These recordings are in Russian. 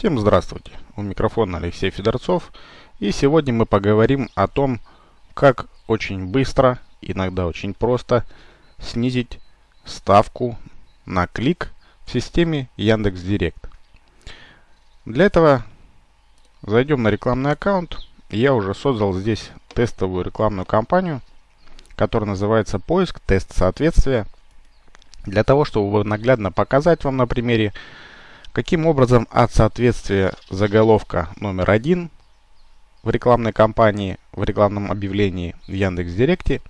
Всем здравствуйте! У микрофона Алексей Федорцов. И сегодня мы поговорим о том, как очень быстро, иногда очень просто, снизить ставку на клик в системе Яндекс.Директ. Для этого зайдем на рекламный аккаунт. Я уже создал здесь тестовую рекламную кампанию, которая называется «Поиск. Тест соответствия». Для того, чтобы наглядно показать вам на примере, Каким образом от соответствия заголовка номер один в рекламной кампании, в рекламном объявлении в Яндекс.Директе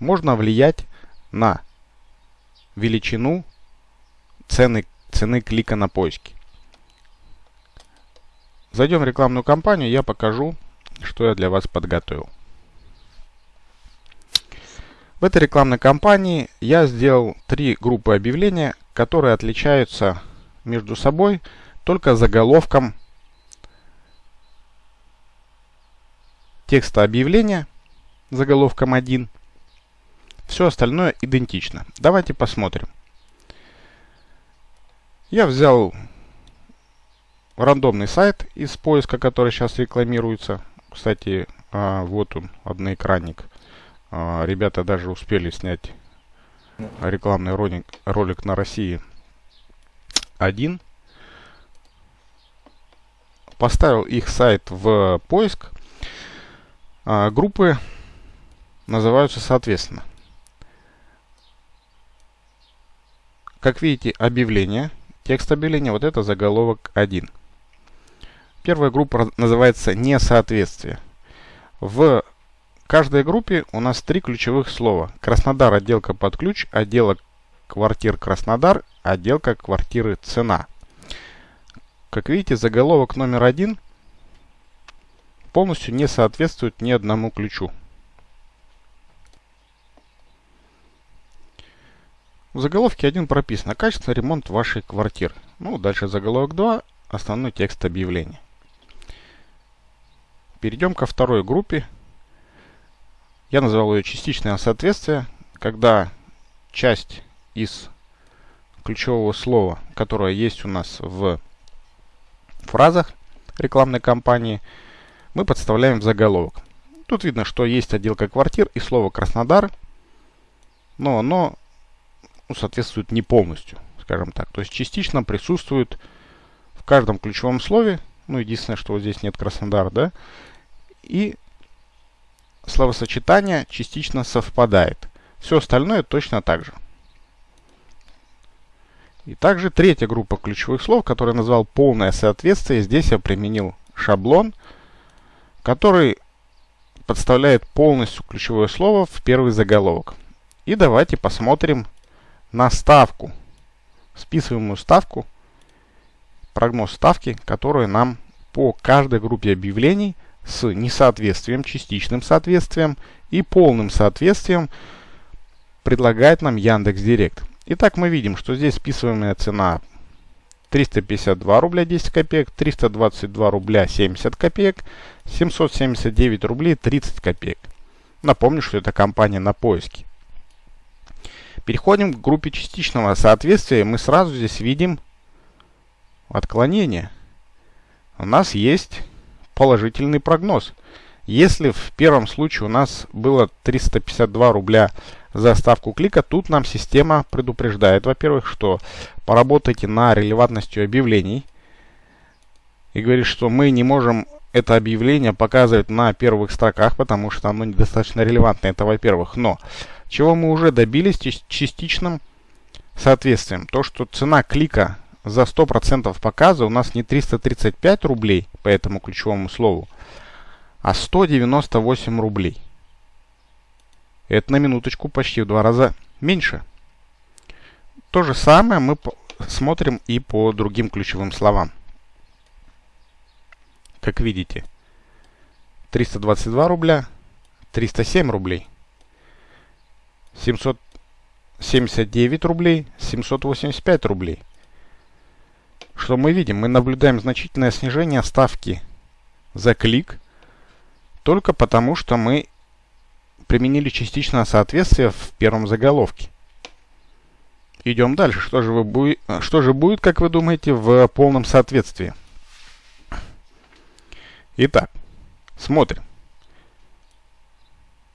можно влиять на величину цены, цены клика на поиски. Зайдем в рекламную кампанию, я покажу, что я для вас подготовил. В этой рекламной кампании я сделал три группы объявления, которые отличаются между собой только заголовком текста объявления, заголовком 1. Все остальное идентично. Давайте посмотрим. Я взял рандомный сайт из поиска, который сейчас рекламируется. Кстати, а, вот он, одноэкранник. А, ребята даже успели снять рекламный ролик, ролик на России 1. Поставил их сайт в поиск. А, группы называются соответственно. Как видите, объявление, текст объявления, вот это заголовок 1. Первая группа называется несоответствие. В каждой группе у нас три ключевых слова. Краснодар, отделка под ключ, отделок квартир Краснодар, отделка квартиры цена. Как видите, заголовок номер один полностью не соответствует ни одному ключу. В заголовке 1 прописано «Качественный ремонт вашей квартиры». Ну, дальше заголовок 2, основной текст объявления. Перейдем ко второй группе. Я назвал ее частичное соответствие, когда часть из ключевого слова, которое есть у нас в фразах рекламной кампании, мы подставляем в заголовок. Тут видно, что есть отделка квартир и слово Краснодар, но оно ну, соответствует не полностью, скажем так. То есть частично присутствует в каждом ключевом слове, ну единственное, что вот здесь нет Краснодар, да, и словосочетание частично совпадает. Все остальное точно так же. И также третья группа ключевых слов, которую я назвал полное соответствие. Здесь я применил шаблон, который подставляет полностью ключевое слово в первый заголовок. И давайте посмотрим на ставку, списываемую ставку, прогноз ставки, которую нам по каждой группе объявлений с несоответствием, частичным соответствием и полным соответствием предлагает нам Яндекс Директ. Итак, мы видим, что здесь списываемая цена 352 рубля 10 копеек, 322 рубля 70 копеек, 779 рублей 30 копеек. Напомню, что это компания на поиске. Переходим к группе частичного соответствия. Мы сразу здесь видим отклонение. У нас есть положительный прогноз. Если в первом случае у нас было 352 рубля за ставку клика, тут нам система предупреждает, во-первых, что поработайте на релевантностью объявлений. И говорит, что мы не можем это объявление показывать на первых строках, потому что оно недостаточно релевантно. Это во-первых. Но чего мы уже добились частичным соответствием? То, что цена клика за 100% показа у нас не 335 рублей по этому ключевому слову, а 198 рублей. Это на минуточку почти в два раза меньше. То же самое мы смотрим и по другим ключевым словам. Как видите, 322 рубля, 307 рублей, 779 рублей, 785 рублей. Что мы видим? Мы наблюдаем значительное снижение ставки за клик, только потому что мы применили частичное соответствие в первом заголовке. Идем дальше. Что же, вы что же будет, как вы думаете, в полном соответствии? Итак, смотрим.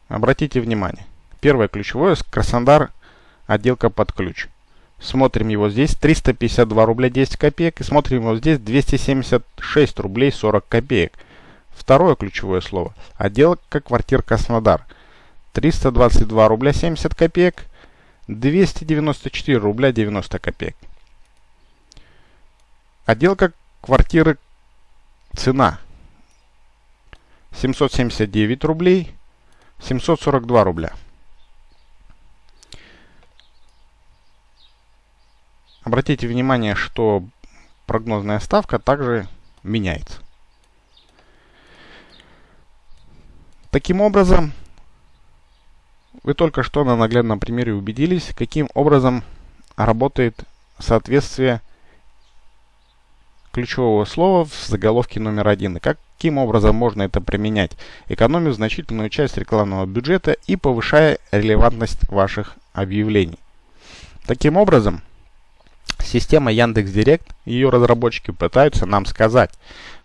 Обратите внимание. Первое ключевое Краснодар отделка под ключ. Смотрим его здесь 352 рубля 10 копеек и смотрим его здесь 276 рублей 40 копеек. Второе ключевое слово. Отделка квартир Краснодар. 322 рубля 70 копеек, 294 рубля 90 копеек. Отделка квартиры цена 779 рублей, 742 рубля. Обратите внимание, что прогнозная ставка также меняется. Таким образом, вы только что на наглядном примере убедились, каким образом работает соответствие ключевого слова в заголовке номер один. И каким образом можно это применять, экономив значительную часть рекламного бюджета и повышая релевантность ваших объявлений. Таким образом, система Яндекс.Директ и ее разработчики пытаются нам сказать,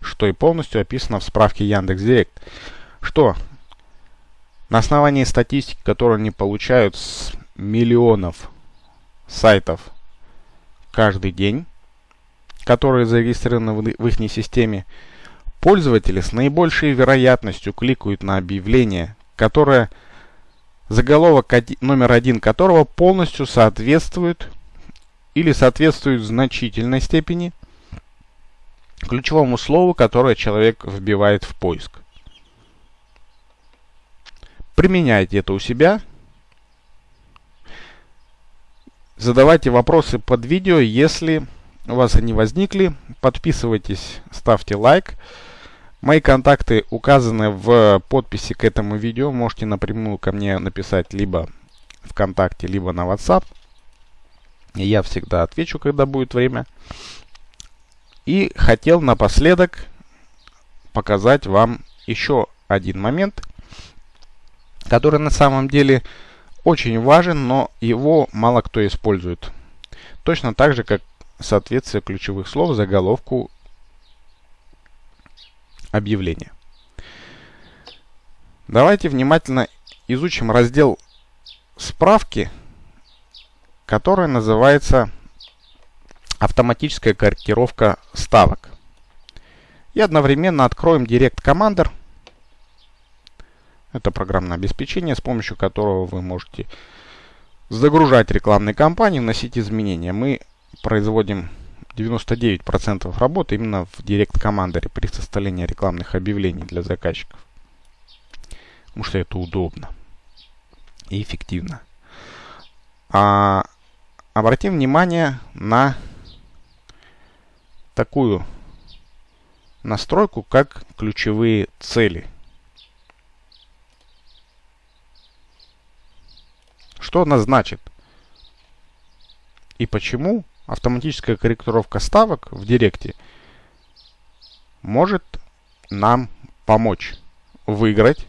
что и полностью описано в справке Яндекс.Директ, что на основании статистики, которую они получают с миллионов сайтов каждый день, которые зарегистрированы в их системе, пользователи с наибольшей вероятностью кликают на объявление, которое заголовок номер один которого полностью соответствует или соответствует в значительной степени ключевому слову, которое человек вбивает в поиск. Применяйте это у себя. Задавайте вопросы под видео, если у вас они возникли. Подписывайтесь, ставьте лайк. Мои контакты указаны в подписи к этому видео. Можете напрямую ко мне написать либо ВКонтакте, либо на WhatsApp. Я всегда отвечу, когда будет время. И хотел напоследок показать вам еще один момент – который на самом деле очень важен, но его мало кто использует. Точно так же, как соответствие ключевых слов заголовку объявления. Давайте внимательно изучим раздел справки, который называется автоматическая корректировка ставок. И одновременно откроем Direct Commander – это программное обеспечение, с помощью которого вы можете загружать рекламные кампании, вносить изменения. Мы производим 99% работы именно в Direct Commander при составлении рекламных объявлений для заказчиков. Потому что это удобно и эффективно. А, обратим внимание на такую настройку, как ключевые цели – Что она значит? И почему автоматическая корректировка ставок в Директе может нам помочь выиграть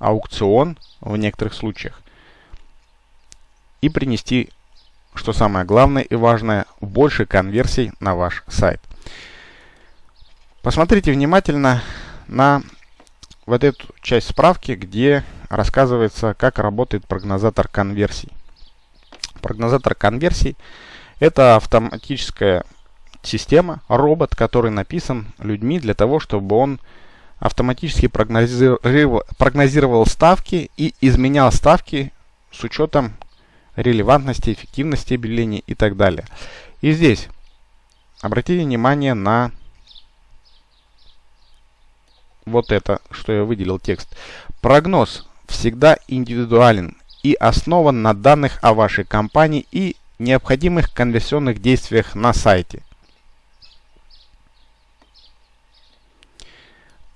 аукцион в некоторых случаях и принести, что самое главное и важное, больше конверсий на ваш сайт. Посмотрите внимательно на вот эту часть справки, где рассказывается, как работает прогнозатор конверсий. Прогнозатор конверсий – это автоматическая система, робот, который написан людьми для того, чтобы он автоматически прогнозировал, прогнозировал ставки и изменял ставки с учетом релевантности, эффективности объявлений и так далее. И здесь обратите внимание на вот это, что я выделил текст. Прогноз всегда индивидуален и основан на данных о вашей компании и необходимых конверсионных действиях на сайте.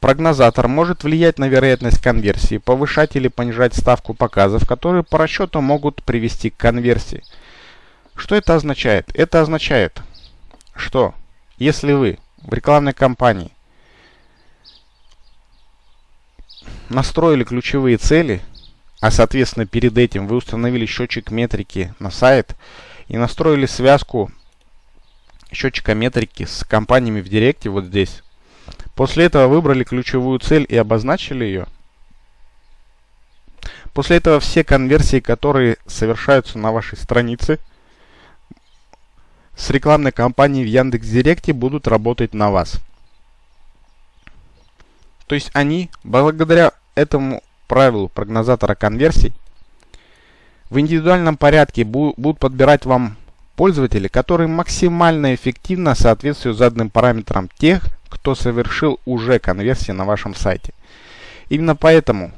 Прогнозатор может влиять на вероятность конверсии, повышать или понижать ставку показов, которые по расчету могут привести к конверсии. Что это означает? Это означает, что если вы в рекламной кампании настроили ключевые цели, а соответственно перед этим вы установили счетчик метрики на сайт и настроили связку счетчика метрики с компаниями в Директе вот здесь, После этого выбрали ключевую цель и обозначили ее. После этого все конверсии, которые совершаются на вашей странице с рекламной кампанией в Яндекс.Директе будут работать на вас. То есть они, благодаря этому правилу прогнозатора конверсий, в индивидуальном порядке будут подбирать вам пользователи, которые максимально эффективно соответствуют заданным параметрам тех, кто совершил уже конверсии на вашем сайте. Именно поэтому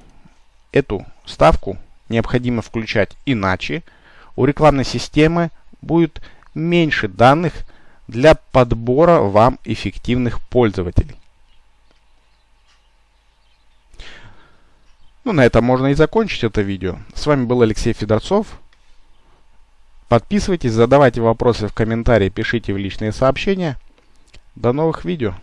эту ставку необходимо включать, иначе у рекламной системы будет меньше данных для подбора вам эффективных пользователей. Ну, на этом можно и закончить это видео. С вами был Алексей Федорцов. Подписывайтесь, задавайте вопросы в комментарии, пишите в личные сообщения. До новых видео.